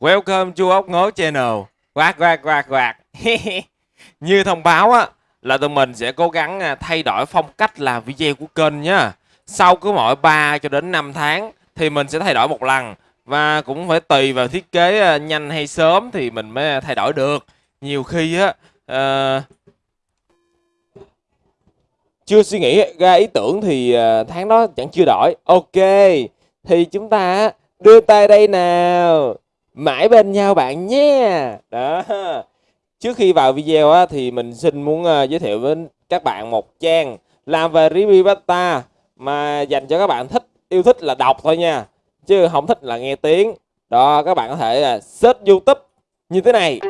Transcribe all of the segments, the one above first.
Welcome to ốc ngố channel. Quạt quạt quạt quạt. Như thông báo á là tụi mình sẽ cố gắng à, thay đổi phong cách làm video của kênh nhá. Sau cứ mỗi 3 cho đến 5 tháng thì mình sẽ thay đổi một lần và cũng phải tùy vào thiết kế à, nhanh hay sớm thì mình mới thay đổi được. Nhiều khi á uh, chưa suy nghĩ ra ý tưởng thì tháng đó chẳng chưa đổi. Ok. Thì chúng ta đưa tay đây nào mãi bên nhau bạn nhé. Đó. Trước khi vào video á, thì mình xin muốn uh, giới thiệu với các bạn một trang làm về review beta mà dành cho các bạn thích yêu thích là đọc thôi nha chứ không thích là nghe tiếng. Đó các bạn có thể uh, search youtube như thế này.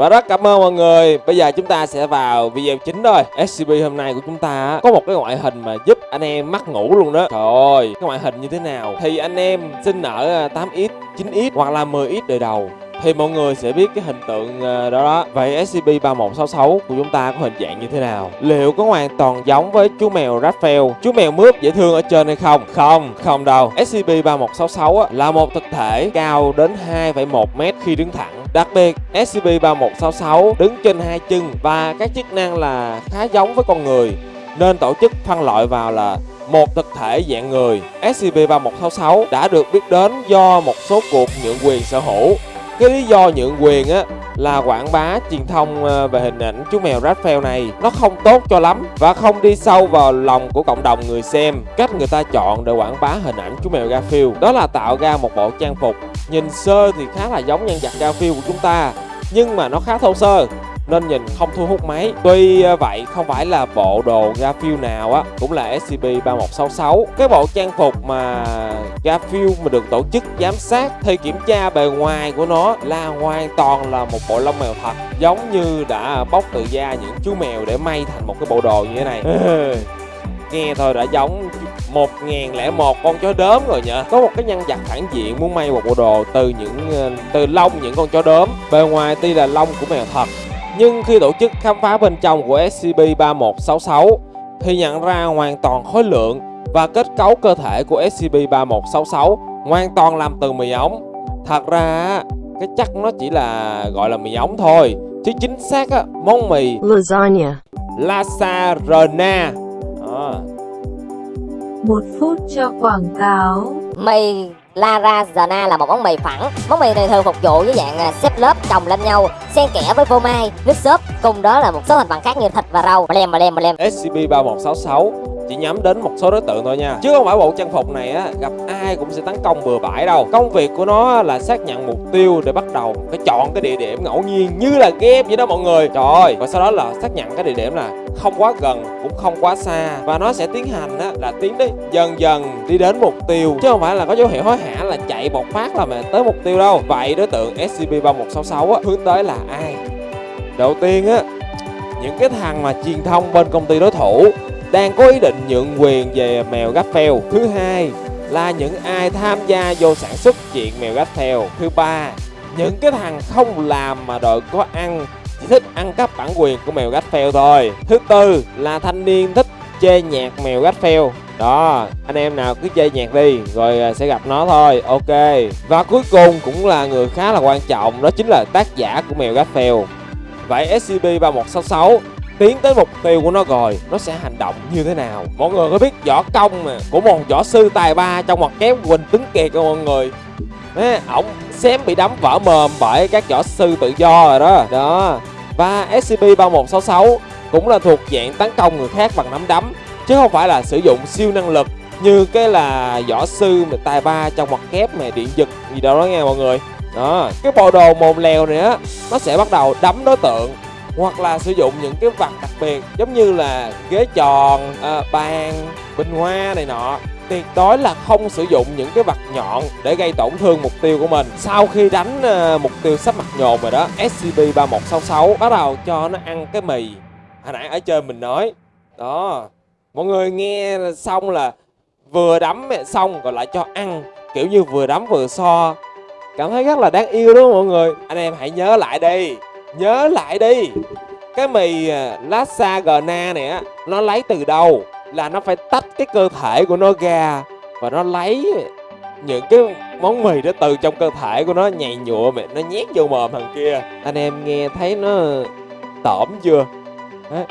Và rất cảm ơn mọi người. Bây giờ chúng ta sẽ vào video chính thôi. SCP hôm nay của chúng ta có một cái ngoại hình mà giúp anh em mắc ngủ luôn đó. Trời ơi, cái ngoại hình như thế nào? Thì anh em sinh ở à, 8X, 9X hoặc là 10X đời đầu thì mọi người sẽ biết cái hình tượng ờ, đó đó Vậy SCP-3166 của chúng ta có hình dạng như thế nào? Liệu có hoàn toàn giống với chú mèo Raphael, chú mèo mướp dễ thương ở trên hay không? Không, không đâu SCP-3166 là một thực thể cao đến 2,1 mét khi đứng thẳng Đặc biệt, SCP-3166 đứng trên hai chân và các chức năng là khá giống với con người nên tổ chức phân loại vào là một thực thể dạng người. SCP-3166 đã được biết đến do một số cuộc nhượng quyền sở hữu cái lý do nhượng quyền á, là quảng bá truyền thông ờ, về hình ảnh chú mèo Raphael này. Nó không tốt cho lắm và không đi sâu vào lòng của cộng đồng người xem. Cách người ta chọn để quảng bá hình ảnh chú mèo Garfield đó là tạo ra một bộ trang phục. Nhìn sơ thì khá là giống nhân vật Garfield của chúng ta, nhưng mà nó khá thô sơ nên nhìn không thu hút mấy. Tuy ờ, vậy không phải là bộ đồ Garfield nào á cũng là SCP-3166. Cái bộ trang phục mà Garfield mà được tổ chức giám sát thì kiểm tra bề ngoài của nó là hoàn toàn là một bộ lông mèo thật giống như đã bóc từ da những chú mèo để may thành một cái bộ đồ như thế này. nghe thôi đã giống 1001 con chó đốm rồi nhỉ Có một cái nhân vật phản diện muốn may một bộ đồ từ những ờ, từ lông những con chó đốm Bề ngoài tuy là lông của mèo thật nhưng khi tổ chức khám phá bên trong của SCP-3166 thì nhận ra hoàn toàn khối lượng và kết cấu cơ thể của SCP-3166 hoàn toàn làm từ mì ống. Thật ra cái chắc nó chỉ là gọi là mì ống thôi, chứ chính xác á, món mì Lasagna Lasarena. À. Một phút cho quảng cáo. Mì Larazana là một món mì phẳng. Món mì này thường phục vụ với dạng à, xếp lớp chồng lên nhau, xen kẽ với phô mai, nước sốt, cùng đó là một số thành phần khác như thịt và rau. Lem lem lem. SCP-3166 chỉ nhắm đến một số đối tượng thôi nha. Chứ không phải bộ trang phục này á, gặp ai cũng sẽ tấn công bừa bãi đâu. Công việc của nó là xác nhận mục tiêu để bắt đầu phải chọn cái địa điểm ngẫu nhiên như là game vậy đó mọi người. Trời ơi! Và sau đó là xác nhận cái địa điểm là không quá gần, cũng không quá xa. Và nó sẽ tiến hành á là tiến đi dần dần đi đến mục tiêu. Chứ không phải là có dấu hiệu hối hả là chạy một phát là mà tới mục tiêu đâu. Vậy đối tượng scp 3166 á, hướng tới là ai? Đầu tiên á những cái thằng mà truyền thông bên công ty đối thủ đang có ý định nhượng quyền về mèo Garfield. Thứ hai là những ai tham gia vô sản xuất chuyện mèo Garfield. Thứ ba, những cái thằng không làm mà đòi có ăn chỉ thích ăn cắp bản quyền của mèo Garfield thôi. Thứ tư là thanh niên thích chê nhạc mèo Garfield. Đó, anh em nào cứ chơi nhạc đi rồi à, sẽ gặp nó thôi. Ok. Và cuối cùng cũng là người khá là quan trọng, đó chính là tác giả của mèo Garfield. Vậy SCP-3166 tiến tới mục tiêu của nó rồi nó sẽ hành động như thế nào? Mọi người có biết võ công mà của một võ sư tài ba trong mặt kép quỳnh tuấn kiệt không mọi người? Đấy, ổng xém bị đấm vỡ mồm bởi các võ sư tự do rồi đó. Đó. Và scp 3166 cũng là thuộc dạng tấn công người khác bằng nắm đấm chứ không phải là sử dụng siêu năng lực như cái là võ sư mà tài ba trong mặt kép mà điện giật gì đâu đó nghe mọi người đó cái bộ đồ mồm lèo này á nó sẽ bắt đầu đấm đối tượng hoặc là sử dụng những cái vật đặc biệt giống như là ghế tròn à, bàn bình hoa này nọ. Tuyệt đối là không sử dụng những cái vật nhọn để gây tổn thương mục tiêu của mình. Sau khi đánh à, mục tiêu sắp mặt nhồn rồi đó scp 3166 bắt đầu cho nó ăn cái mì. Hồi nãy ở trên mình nói đó mọi người nghe xong là vừa đấm xong rồi lại cho ăn kiểu như vừa đấm vừa so cảm thấy rất là đáng yêu đúng không mọi người? Anh em hãy nhớ lại đi. Nhớ lại đi. Cái mì à, lassa gna này á, Nó lấy từ đâu? Là nó phải tách cái cơ thể của nó ra và nó lấy những cái món mì đó từ trong cơ thể của nó, nhầy nhụa mẹ, nó nhét vô mồm thằng kia. Anh em nghe thấy nó tởm chưa? Đấy.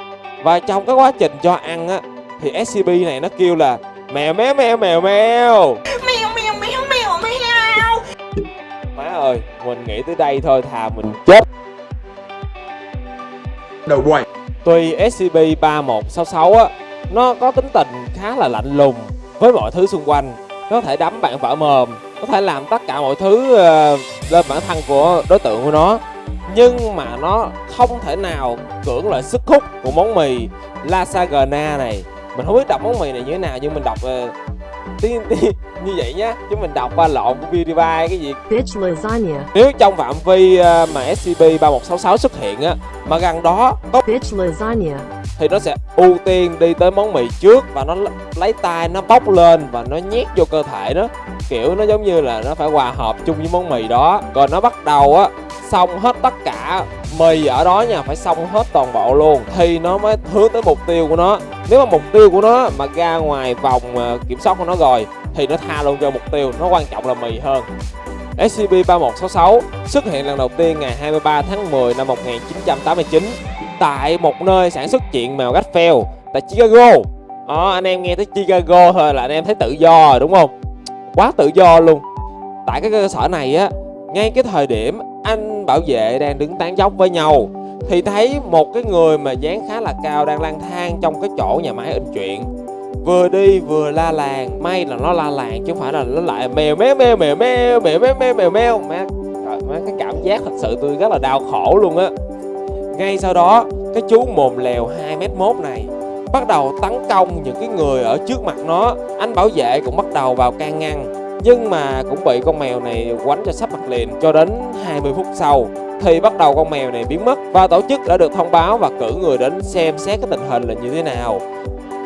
và trong cái quá trình cho ăn á, thì SCP này nó kêu là mèo méo mèo mèo mèo Mèo mèo. Mình nghĩ tới đây thôi thà mình chết đầu quay Tuy SCP-3166 á, nó có tính tình khá là lạnh lùng với mọi thứ xung quanh. Nó có thể đấm bạn vỡ mồm, có thể làm tất cả mọi thứ ờ, lên bản thân của đối tượng của nó. Nhưng mà nó không thể nào cưỡng lại sức hút của món mì Lasagna này. Mình không biết đọc món mì này như thế nào nhưng mình đọc ờ, tiếng tiếng như vậy nhá. Chứ mình đọc qua lộn của PewDiePie cái gì? Bitch lasagna. nếu trong phạm vi ờ, mà SCP-3166 xuất hiện á mà gần đó có Bitch lasagna. thì nó sẽ ưu tiên đi tới món mì trước và nó lấy tay nó bóc lên và nó nhét vô cơ thể nó. Kiểu nó giống như là nó phải hòa hợp chung với món mì đó. Rồi nó bắt đầu á xong hết tất cả mì ở đó nha phải xong hết toàn bộ luôn. Thì nó mới hướng tới mục tiêu của nó. Nếu mà mục tiêu của nó mà ra ngoài vòng ờ, kiểm soát của nó rồi thì nó tha luôn cho mục tiêu nó quan trọng là mì hơn SCP-3166 xuất hiện lần đầu tiên ngày 23 tháng 10 năm 1989 tại một nơi sản xuất chuyện mèo Garfield tại Chicago. à, anh em nghe tới Chicago thôi là anh em thấy tự do rồi đúng không? Quá tự do luôn. Tại cái cơ sở này á, ngay cái thời điểm anh bảo vệ đang đứng tán dốc với nhau thì thấy một cái người mà dáng khá là cao đang lang thang trong cái chỗ nhà máy in truyện vừa đi vừa la làng. May là nó la làng chứ không phải là nó lại mèo méo mèo mèo mèo mèo mèo mèo mèo mèo. Má, trời, má, cái cảm giác thật sự tôi rất là đau khổ luôn á. Ngay sau đó, cái chú mồm lèo 2 mét mốt này bắt đầu tấn công những cái người ở trước mặt nó. Anh bảo vệ cũng bắt đầu vào can ngăn, nhưng mà cũng bị con mèo này quánh cho sắp mặt liền. Cho đến 20 phút sau thì bắt đầu con mèo này biến mất. Và tổ chức đã được thông báo và cử người đến xem xét cái tình hình là như thế nào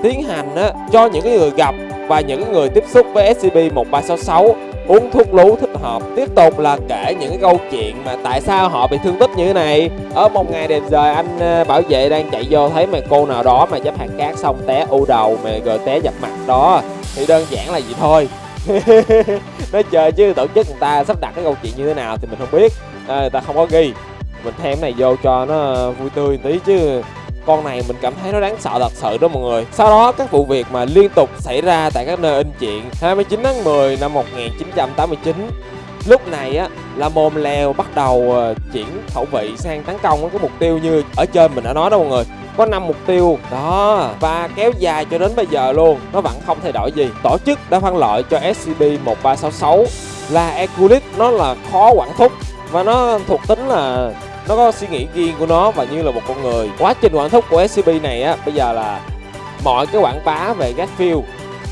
tiến hành á, cho những cái người gặp và những cái người tiếp xúc với SCP-1366 uống thuốc lú thích hợp. Tiếp tục là kể những cái câu chuyện mà tại sao họ bị thương tích như thế này. Ở một ngày đẹp trời anh ờ, bảo vệ đang chạy vô thấy mà cô nào đó mà chấp hạt cát xong té u đầu mà rồi té dập mặt đó. Thì đơn giản là gì thôi. Nói chơi chứ tổ chức người ta sắp đặt cái câu chuyện như thế nào thì mình không biết. À, người ta không có ghi. Mình thêm cái này vô cho nó ờ, vui tươi tí chứ con này mình cảm thấy nó đáng sợ thật sự đó mọi người. Sau đó, các vụ việc mà liên tục xảy ra tại các nơi in chuyện. 29 tháng 10 năm 1989 lúc này á là mồm lèo bắt đầu ờ, chuyển khẩu vị sang tấn công cái mục tiêu như ở trên mình đã nói đó mọi người. Có 5 mục tiêu. Đó. Và kéo dài cho đến bây giờ luôn. Nó vẫn không thay đổi gì. Tổ chức đã phân loại cho SCP-1366 là Eculis nó là khó quản thúc. Và nó thuộc tính là nó có suy nghĩ riêng của nó và như là một con người. Quá trình quản thúc của scb này á bây giờ là mọi cái quảng bá về Garfield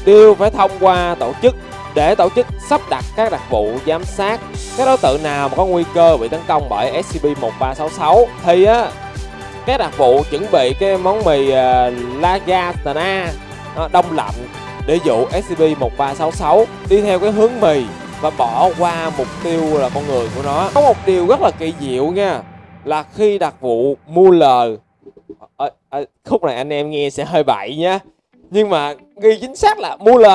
đều phải thông qua tổ chức để tổ chức sắp đặt các đặc vụ giám sát. Các đối tượng nào mà có nguy cơ bị tấn công bởi SCP-1366 thì á các đặc vụ chuẩn bị cái món mì à, uh, Lagatana đông lạnh để dụ SCP-1366 đi theo cái hướng mì và bỏ qua mục tiêu là con người của nó. Có một điều rất là kỳ diệu nha là khi đặt vụ Mueller à, ờ, à, ờ, khúc này anh em nghe sẽ hơi bậy nhá. Nhưng mà ghi chính xác là mua l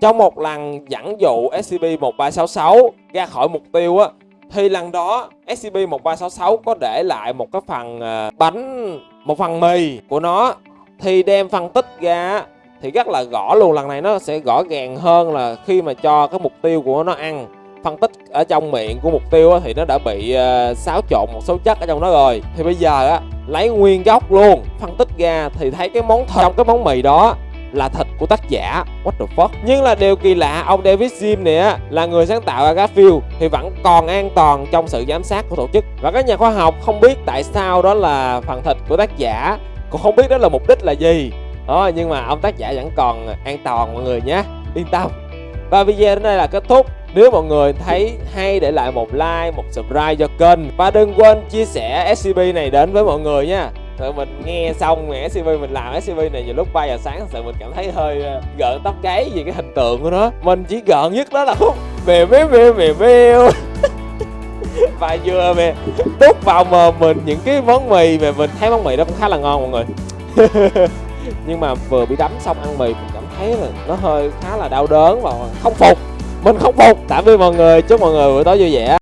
trong một lần dẫn dụ SCP-1366 ra khỏi mục tiêu á thì lần đó SCP-1366 có để lại một cái phần à, bánh một phần mì của nó. Thì đem phân tích ra thì rất là rõ luôn lần này nó sẽ rõ ràng hơn là khi mà cho cái mục tiêu của nó ăn phân tích ở trong miệng của mục tiêu á, thì nó đã bị uh, xáo trộn một số chất ở trong đó rồi. Thì bây giờ á lấy nguyên gốc luôn phân tích ra thì thấy cái món thịt trong cái món mì đó là thịt của tác giả. What the fuck? Nhưng là điều kỳ lạ ông David Jim này á là người sáng tạo ra Garfield thì vẫn còn an toàn trong sự giám sát của tổ chức. Và các nhà khoa học không biết tại sao đó là phần thịt của tác giả cũng không biết đó là mục đích là gì. Đó nhưng mà ông tác giả vẫn còn an toàn mọi người nhé. Yên tâm. Và video đến đây là kết thúc nếu mọi người thấy hay để lại một like, một subscribe cho kênh. Và đừng quên chia sẻ SCP này đến với mọi người nha. Thật mình nghe xong mà SCP mình làm SCP này vào lúc 3 giờ sáng thật sự mình cảm thấy hơi ờ, gợn tóc gáy vì cái hình tượng của nó. Mình chỉ gợn nhất đó là khúc mèo mèo mèo mèo mèo Và vừa mè đút vào mờ mình những cái món mì mà mình thấy món mì đó cũng khá là ngon mọi người. Nhưng mà vừa bị đấm xong ăn mì mình cảm thấy là nó hơi khá là đau đớn và không phục mình không phục tạm biệt mọi người. Chúc mọi người buổi tối vui vẻ.